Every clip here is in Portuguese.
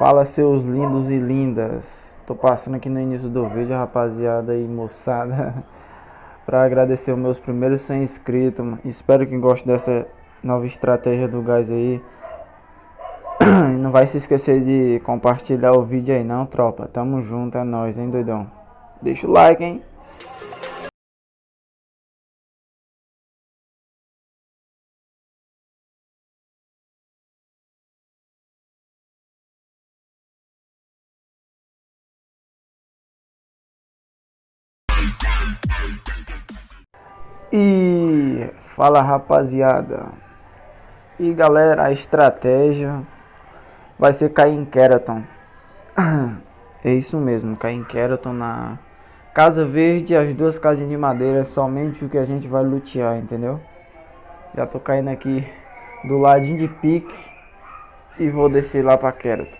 Fala seus lindos e lindas. Tô passando aqui no início do vídeo, rapaziada e moçada, para agradecer os meus primeiros 100 inscritos. Espero que gostem dessa nova estratégia do gás aí. Não vai se esquecer de compartilhar o vídeo aí não, tropa. Tamo junto, é nóis, hein, doidão. Deixa o like, hein. E fala rapaziada. E galera, a estratégia vai ser cair em Keraton. É isso mesmo, cair em Keraton na Casa Verde, as duas casinhas de madeira, é somente o que a gente vai lutear, entendeu? Já tô caindo aqui do ladinho de pique e vou descer lá pra Keraton.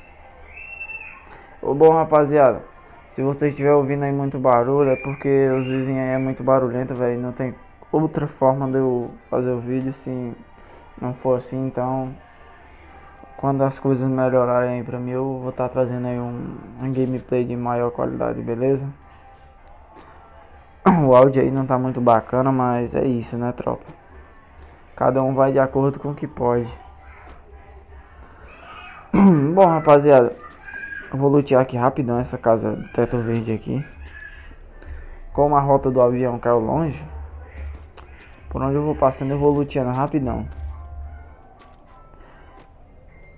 Ô bom rapaziada, se você estiver ouvindo aí muito barulho, é porque os vizinhos aí é muito barulhento, velho, não tem outra forma de eu fazer o vídeo se não for assim, então quando as coisas melhorarem aí pra mim eu vou estar tá trazendo aí um, um gameplay de maior qualidade, beleza? O áudio aí não tá muito bacana, mas é isso né tropa? Cada um vai de acordo com o que pode. Bom rapaziada, eu vou lutear aqui rapidão essa casa teto verde aqui. Como a rota do avião caiu longe, por onde eu vou passando eu vou luteando rapidão.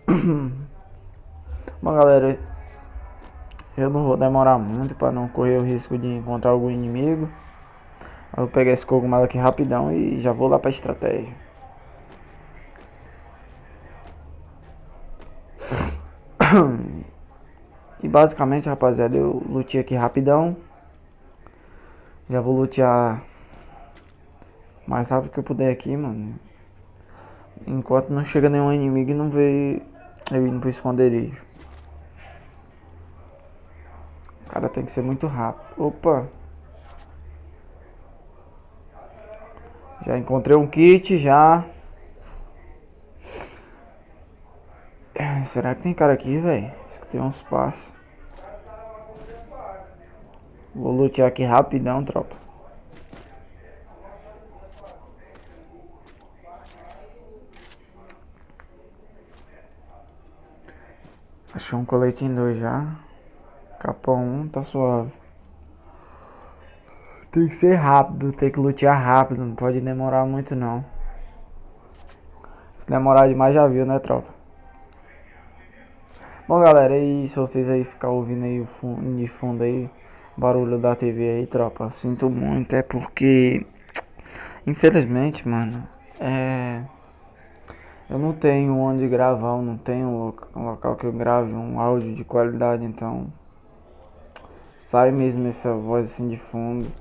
Bom galera, eu não vou demorar muito para não correr o risco de encontrar algum inimigo. Eu vou pegar esse cogumelo aqui rapidão e já vou lá para estratégia. E basicamente, rapaziada, eu lutei aqui rapidão. Já vou lutear mais rápido que eu puder aqui, mano. Enquanto não chega nenhum inimigo e não vê eu indo pro esconderijo. O cara tem que ser muito rápido. Opa! Já encontrei um kit, já. Será que tem cara aqui, velho? Escutei uns passos. Vou lutear aqui rapidão, tropa. Achou um coletinho 2 já. Capão 1, um, tá suave. Tem que ser rápido, tem que lutear rápido, não pode demorar muito não. Se demorar demais já viu, né, tropa? Bom, galera, e se vocês aí ficar ouvindo aí o fundo, de fundo aí, barulho da TV aí, tropa, sinto muito, é porque, infelizmente, mano, é... Eu não tenho onde gravar, eu não tenho um local que eu grave um áudio de qualidade, então sai mesmo essa voz assim de fundo.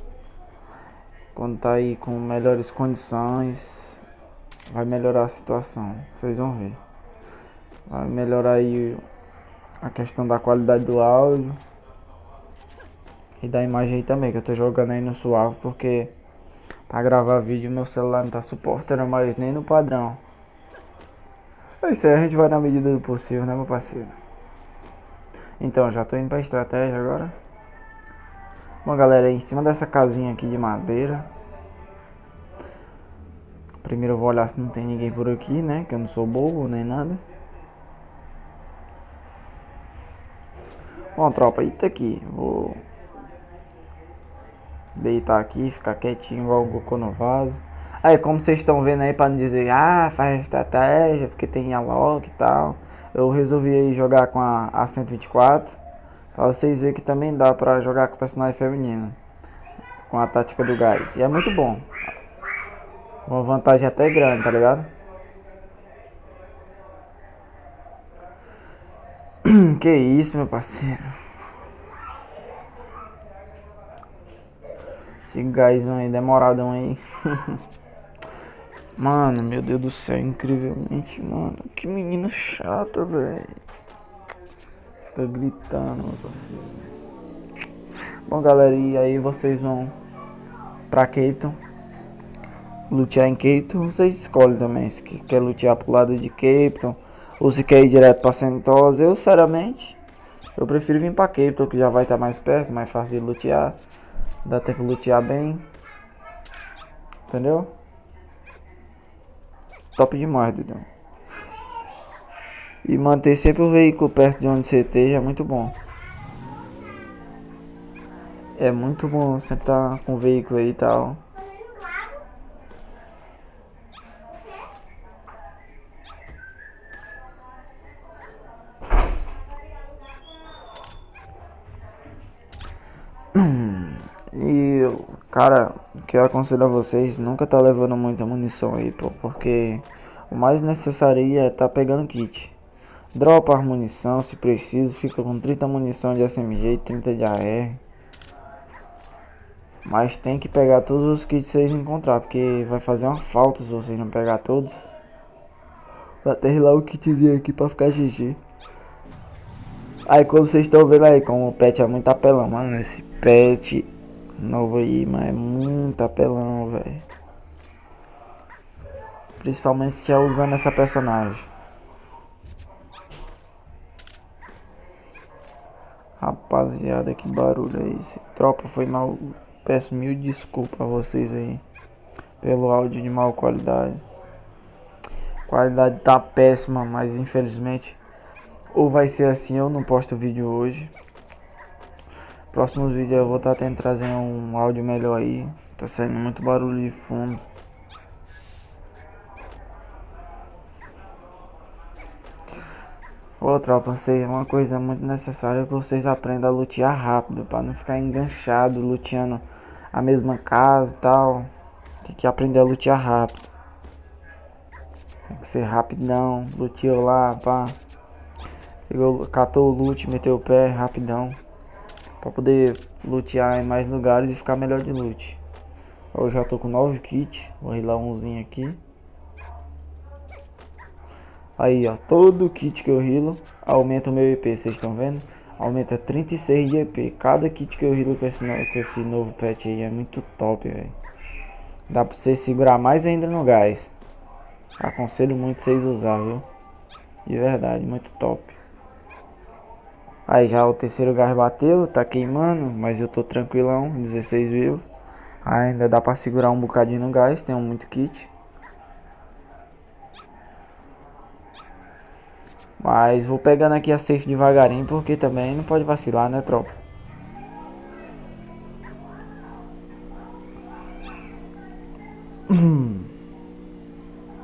Quando tá aí com melhores condições, vai melhorar a situação, vocês vão ver. Vai melhorar aí a questão da qualidade do áudio e da imagem aí também, que eu tô jogando aí no suave porque para gravar vídeo meu celular não tá suportando mais nem no padrão. É isso aí, a gente vai na medida do possível, né, meu parceiro? Então, já tô indo pra estratégia agora. Bom, galera, em cima dessa casinha aqui de madeira. Primeiro eu vou olhar se não tem ninguém por aqui, né? Que eu não sou bobo nem nada. Bom, tropa, eita aqui. Vou deitar aqui, ficar quietinho igual o Goku no vaso. Aí, como vocês estão vendo aí, para não dizer, ah, faz estratégia, porque tem a log e tal. Eu resolvi jogar com a, a 124. Pra vocês verem que também dá pra jogar com personagem feminino. Com a tática do gás. E é muito bom. Uma vantagem até grande, tá ligado? que isso, meu parceiro. Esse gás aí, demoradão aí. Mano, meu Deus do céu, incrivelmente, mano. Que menina chata, velho. Fica gritando, meu parceiro. Bom, galera, e aí vocês vão pra Cape Lutear em Cape Vocês escolhem também se quer lutear pro lado de Cape Ou se quer ir direto pra Sentosa, eu sinceramente, eu prefiro vir pra Cape, que já vai estar tá mais perto, mais fácil de lutear. Dá tempo de lutear bem. Entendeu? Top demais, Dudão. E manter sempre o veículo perto de onde você esteja é muito bom. É muito bom estar tá com o veículo aí e tal. E, cara, que eu aconselho a vocês, nunca tá levando muita munição aí, pô, porque o mais necessário é tá pegando kit. Dropa a munição se preciso, fica com 30 munição de SMG e 30 de AR. Mas tem que pegar todos os kits que vocês encontrar, porque vai fazer uma falta se vocês não pegar todos. Vou até lá o kitzinho aqui pra ficar GG. Aí como vocês estão vendo aí, como o pet é muito apelão, mano, esse pet novo aí, mas é muito apelão, velho. Principalmente se é usando essa personagem. Rapaziada, que barulho é esse? Tropa, foi mal. Peço mil desculpas a vocês aí. Pelo áudio de mal qualidade. Qualidade tá péssima, mas infelizmente. Ou vai ser assim, eu não posto vídeo hoje. Próximos vídeos eu vou estar tá tentando trazer um áudio melhor aí. Tá saindo muito barulho de fundo. Ô tropa, sei, uma coisa muito necessária é que vocês aprendam a lutear rápido, para não ficar enganchado, luteando a mesma casa e tal. Tem que aprender a lutear rápido. Tem que ser rapidão, luteou lá, pá. Pegou, catou o loot, meteu o pé, rapidão. Pra poder lutear em mais lugares e ficar melhor de loot. Eu já tô com 9 kits. Vou rilar umzinho aqui. Aí, ó. Todo kit que eu rilo aumenta o meu EP. Vocês estão vendo? Aumenta 36 de EP. Cada kit que eu rilo com esse, com esse novo patch aí é muito top, velho. Dá pra você segurar mais ainda no gás. Aconselho muito vocês usar, viu? De verdade, muito top. Aí já o terceiro gás bateu, tá queimando, mas eu tô tranquilão, 16 vivos. Ainda dá pra segurar um bocadinho no gás, tenho muito kit. Mas vou pegando aqui a safe devagarinho, porque também não pode vacilar, né, tropa?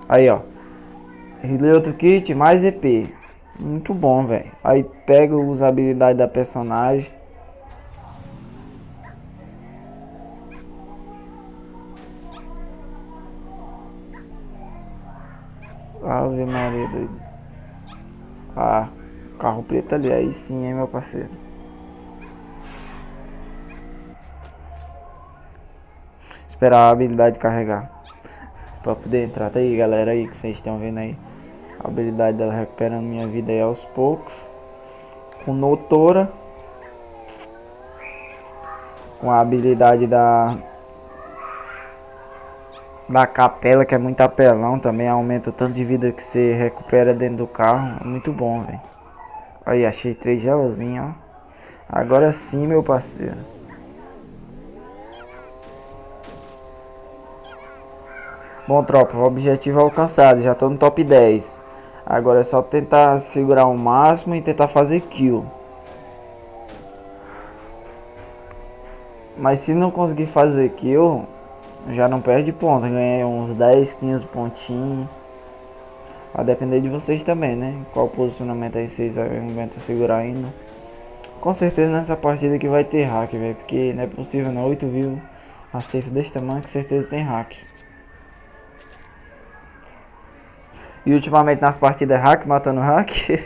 Aí, ó. Rilei outro kit, mais EP. Muito bom, velho. Aí pega a usabilidade da personagem. Ave Maria, doido. Ah, carro preto ali, aí sim, hein, meu parceiro. Esperar a habilidade carregar. Pra poder entrar. Tá aí, galera, aí que vocês estão vendo aí. Habilidade dela recuperando minha vida aí aos poucos. Com Notora. Com a habilidade da... Da capela, que é muito apelão também. Aumenta o tanto de vida que você recupera dentro do carro. É muito bom, velho. Aí, achei três gelzinhos, ó. Agora sim, meu parceiro. Bom, tropa, objetivo é alcançado. Já tô no top 10. Agora é só tentar segurar o máximo e tentar fazer kill. Mas se não conseguir fazer kill, já não perde ponto. Ganhei uns 10, 15 pontinhos. Vai depender de vocês também, né? Qual posicionamento aí vocês aguentam segurar ainda. Com certeza nessa partida que vai ter hack, velho. Porque não é possível não. 8 vivos. A safe desse tamanho com certeza tem hack. E ultimamente nas partidas hack, matando hack.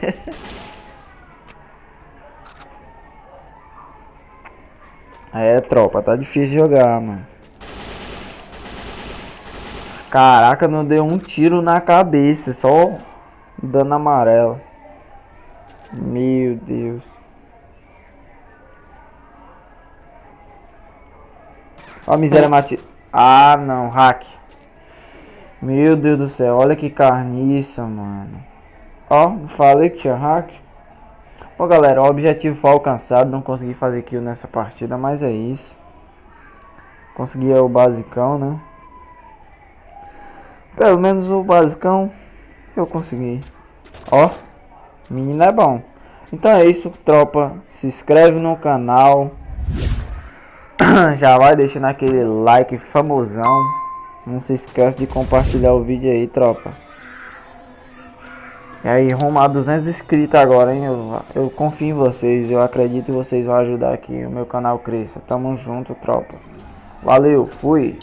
é, tropa, tá difícil jogar, mano. Caraca, não deu um tiro na cabeça, só dano amarelo. Meu Deus. Ó miséria mate. Ah, não, hack. Meu Deus do céu, olha que carniça, mano. Ó, falei que tinha hack. Bom, galera, o objetivo foi alcançado. Não consegui fazer kill nessa partida, mas é isso. Consegui o basicão, né? Pelo menos o basicão eu consegui. Ó, menino é bom. Então é isso, tropa. Se inscreve no canal. Já vai deixando aquele like famosão. Não se esquece de compartilhar o vídeo aí, tropa. E aí, rumo a 200 inscritos agora, hein? Eu, eu confio em vocês, eu acredito que vocês vão ajudar aqui o meu canal cresça. Tamo junto, tropa. Valeu, fui!